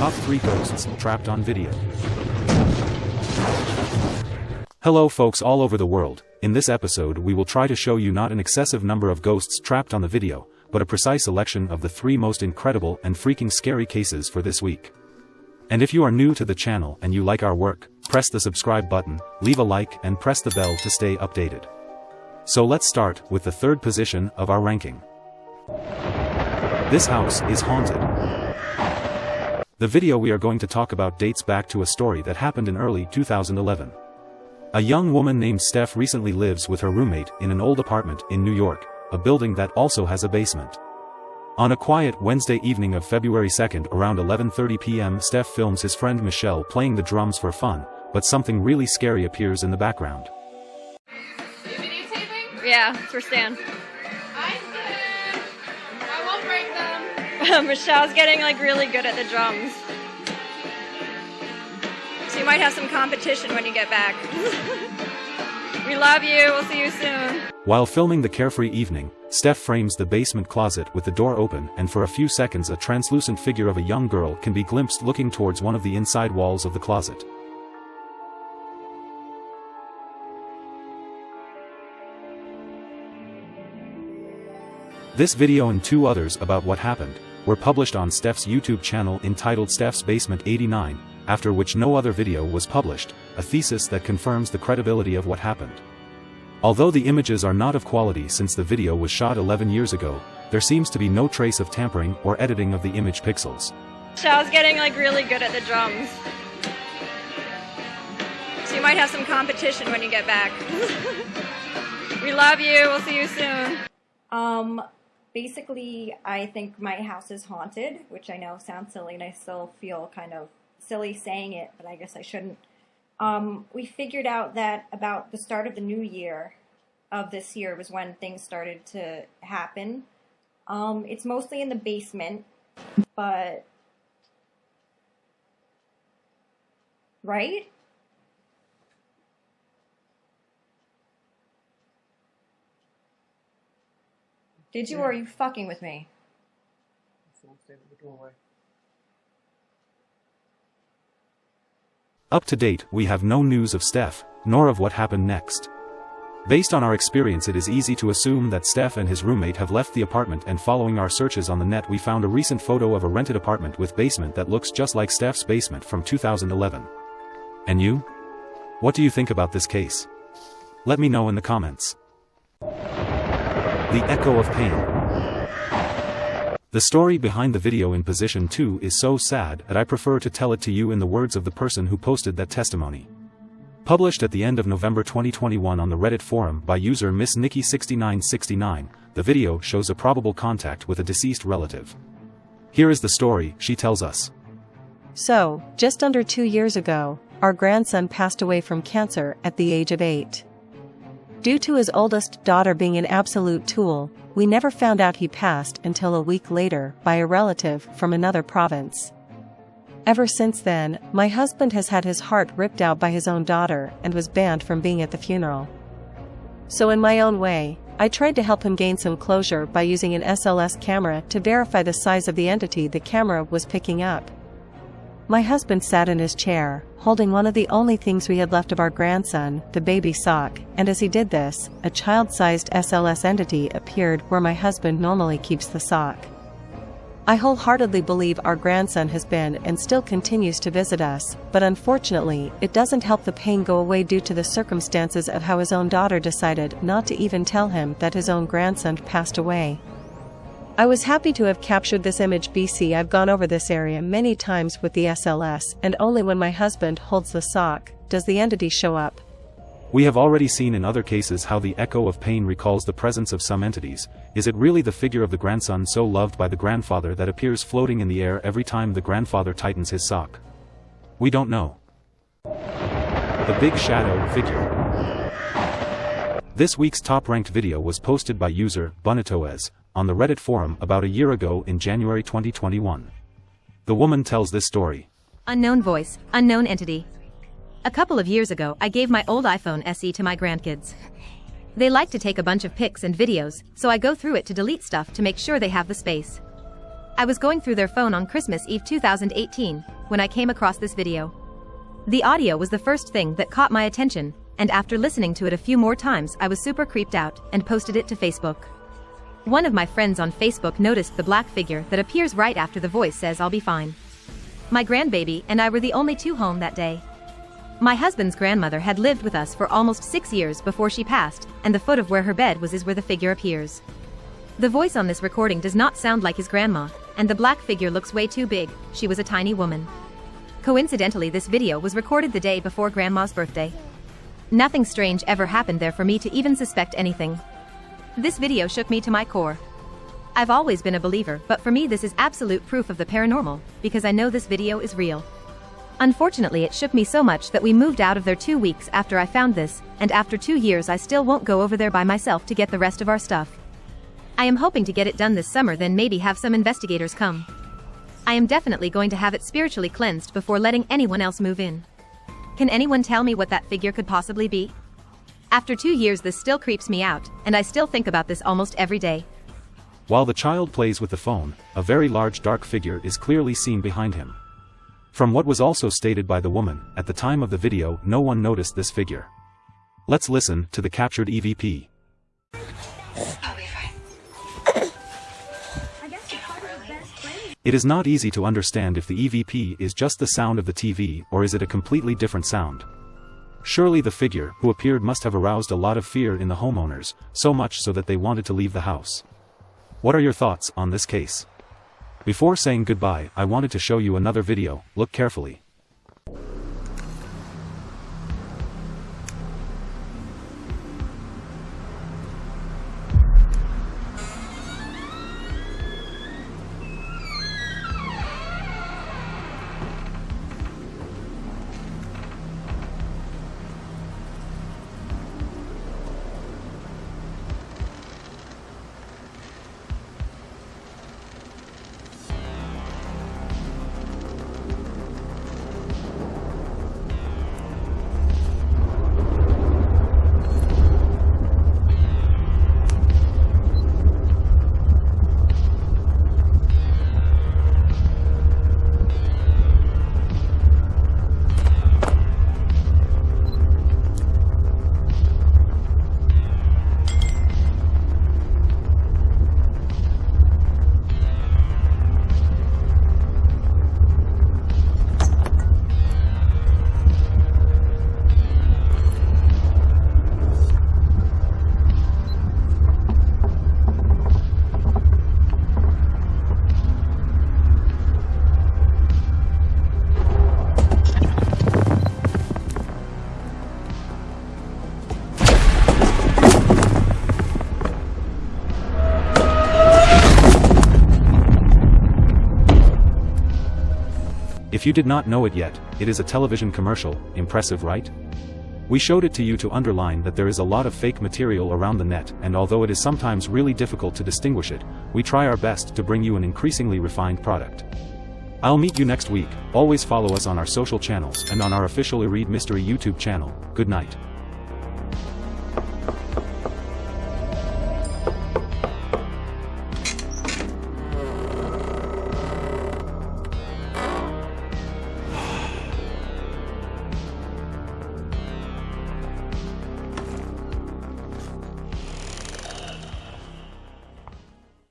Top 3 Ghosts Trapped on Video. Hello folks all over the world, in this episode we will try to show you not an excessive number of ghosts trapped on the video, but a precise selection of the three most incredible and freaking scary cases for this week. And if you are new to the channel and you like our work, press the subscribe button, leave a like and press the bell to stay updated. So let's start with the third position of our ranking. This house is haunted. The video we are going to talk about dates back to a story that happened in early 2011. A young woman named Steph recently lives with her roommate in an old apartment in New York, a building that also has a basement. On a quiet Wednesday evening of February 2nd around 11.30 p.m. Steph films his friend Michelle playing the drums for fun, but something really scary appears in the background. Yeah, for Stan. Um, Michelle's getting like really good at the drums. So you might have some competition when you get back. we love you. We'll see you soon. While filming the carefree evening, Steph frames the basement closet with the door open and for a few seconds a translucent figure of a young girl can be glimpsed looking towards one of the inside walls of the closet. This video and two others about what happened, were published on Steph's YouTube channel entitled Steph's Basement 89, after which no other video was published, a thesis that confirms the credibility of what happened. Although the images are not of quality since the video was shot 11 years ago, there seems to be no trace of tampering or editing of the image pixels. Michelle's getting like really good at the drums. So you might have some competition when you get back. we love you. We'll see you soon. Um, basically, I think my house is haunted, which I know sounds silly, and I still feel kind of silly saying it, but I guess I shouldn't. Um, we figured out that about the start of the new year of this year was when things started to happen. Um, it's mostly in the basement, but right? Did you, or are you fucking with me? Up to date, we have no news of Steph, nor of what happened next. Based on our experience it is easy to assume that Steph and his roommate have left the apartment and following our searches on the net we found a recent photo of a rented apartment with basement that looks just like Steph's basement from 2011. And you? What do you think about this case? Let me know in the comments. The Echo of Pain the story behind the video in position 2 is so sad that I prefer to tell it to you in the words of the person who posted that testimony. Published at the end of November 2021 on the Reddit forum by user Miss Nikki6969, the video shows a probable contact with a deceased relative. Here is the story, she tells us. So, just under two years ago, our grandson passed away from cancer at the age of eight. Due to his oldest daughter being an absolute tool, we never found out he passed until a week later by a relative from another province. Ever since then, my husband has had his heart ripped out by his own daughter and was banned from being at the funeral. So in my own way, I tried to help him gain some closure by using an SLS camera to verify the size of the entity the camera was picking up. My husband sat in his chair, holding one of the only things we had left of our grandson, the baby sock, and as he did this, a child-sized SLS entity appeared where my husband normally keeps the sock. I wholeheartedly believe our grandson has been and still continues to visit us, but unfortunately, it doesn't help the pain go away due to the circumstances of how his own daughter decided not to even tell him that his own grandson passed away. I was happy to have captured this image BC I've gone over this area many times with the SLS and only when my husband holds the sock, does the entity show up. We have already seen in other cases how the echo of pain recalls the presence of some entities, is it really the figure of the grandson so loved by the grandfather that appears floating in the air every time the grandfather tightens his sock? We don't know. The Big Shadow Figure This week's top-ranked video was posted by user, Bonitoez, on the Reddit forum about a year ago in January 2021. The woman tells this story. Unknown voice, unknown entity. A couple of years ago, I gave my old iPhone SE to my grandkids. They like to take a bunch of pics and videos, so I go through it to delete stuff to make sure they have the space. I was going through their phone on Christmas Eve 2018 when I came across this video. The audio was the first thing that caught my attention, and after listening to it a few more times I was super creeped out and posted it to Facebook. One of my friends on Facebook noticed the black figure that appears right after the voice says I'll be fine. My grandbaby and I were the only two home that day. My husband's grandmother had lived with us for almost six years before she passed, and the foot of where her bed was is where the figure appears. The voice on this recording does not sound like his grandma, and the black figure looks way too big, she was a tiny woman. Coincidentally this video was recorded the day before grandma's birthday. Nothing strange ever happened there for me to even suspect anything. This video shook me to my core. I've always been a believer, but for me this is absolute proof of the paranormal, because I know this video is real. Unfortunately it shook me so much that we moved out of there two weeks after I found this, and after two years I still won't go over there by myself to get the rest of our stuff. I am hoping to get it done this summer then maybe have some investigators come. I am definitely going to have it spiritually cleansed before letting anyone else move in. Can anyone tell me what that figure could possibly be? After two years this still creeps me out, and I still think about this almost every day. While the child plays with the phone, a very large dark figure is clearly seen behind him. From what was also stated by the woman, at the time of the video no one noticed this figure. Let's listen to the captured EVP. It is not easy to understand if the EVP is just the sound of the TV or is it a completely different sound. Surely the figure who appeared must have aroused a lot of fear in the homeowners, so much so that they wanted to leave the house. What are your thoughts on this case? Before saying goodbye, I wanted to show you another video, look carefully. If you did not know it yet, it is a television commercial, impressive right? We showed it to you to underline that there is a lot of fake material around the net and although it is sometimes really difficult to distinguish it, we try our best to bring you an increasingly refined product. I'll meet you next week, always follow us on our social channels and on our official Ereed Mystery YouTube channel, good night.